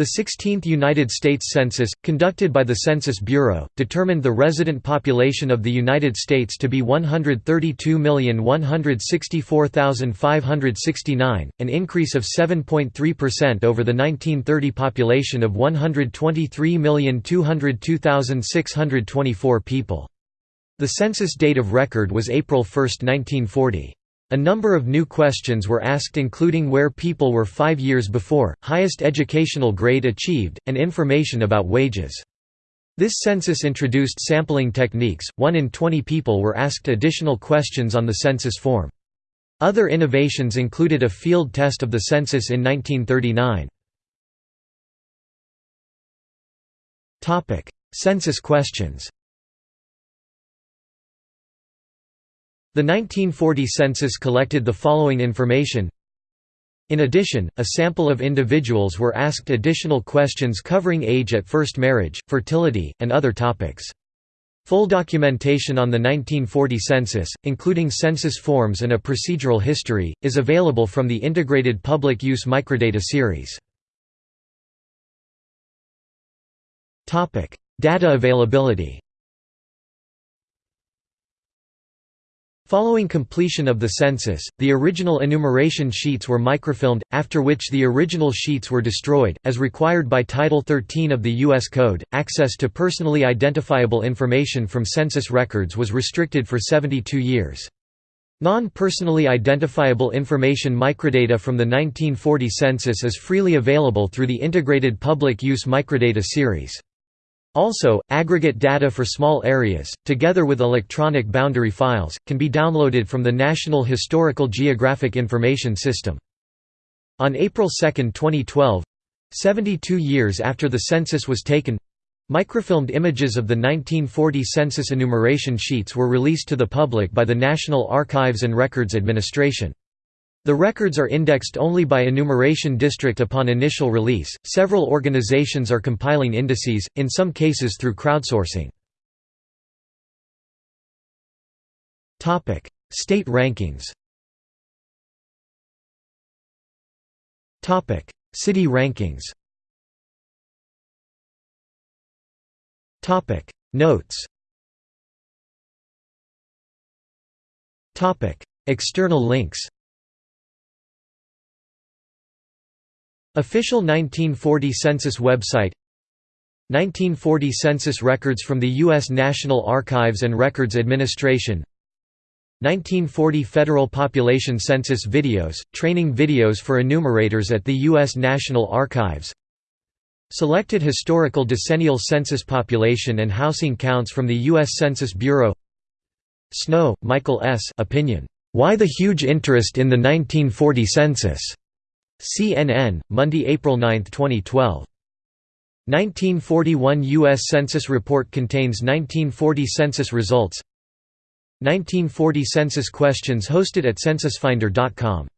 The 16th United States Census, conducted by the Census Bureau, determined the resident population of the United States to be 132,164,569, an increase of 7.3% over the 1930 population of 123,202,624 people. The census date of record was April 1, 1940. A number of new questions were asked including where people were five years before, highest educational grade achieved, and information about wages. This census introduced sampling techniques, 1 in 20 people were asked additional questions on the census form. Other innovations included a field test of the census in 1939. Census questions The 1940 census collected the following information in addition, a sample of individuals were asked additional questions covering age at first marriage, fertility, and other topics. Full documentation on the 1940 census, including census forms and a procedural history, is available from the Integrated Public Use Microdata series. Data availability Following completion of the census, the original enumeration sheets were microfilmed, after which the original sheets were destroyed. As required by Title 13 of the U.S. Code, access to personally identifiable information from census records was restricted for 72 years. Non-personally identifiable information microdata from the 1940 census is freely available through the Integrated Public Use Microdata series. Also, aggregate data for small areas, together with electronic boundary files, can be downloaded from the National Historical Geographic Information System. On April 2, 2012—72 years after the census was taken, Microfilmed images of the 1940 census enumeration sheets were released to the public by the National Archives and Records Administration. The records are indexed only by enumeration district upon initial release. Several organizations are compiling indices, in some cases through crowdsourcing. Topic: State rankings. Topic: City rankings. Topic: Notes. Topic: External links. Official 1940 Census website 1940 Census records from the U.S. National Archives and Records Administration 1940 Federal Population Census videos, training videos for enumerators at the U.S. National Archives Selected historical decennial census population and housing counts from the U.S. Census Bureau Snow, Michael S. Opinion. Why the huge interest in the 1940 census? CNN, Monday, April 9, 2012. 1941 U.S. Census report contains 1940 census results 1940 census questions hosted at censusfinder.com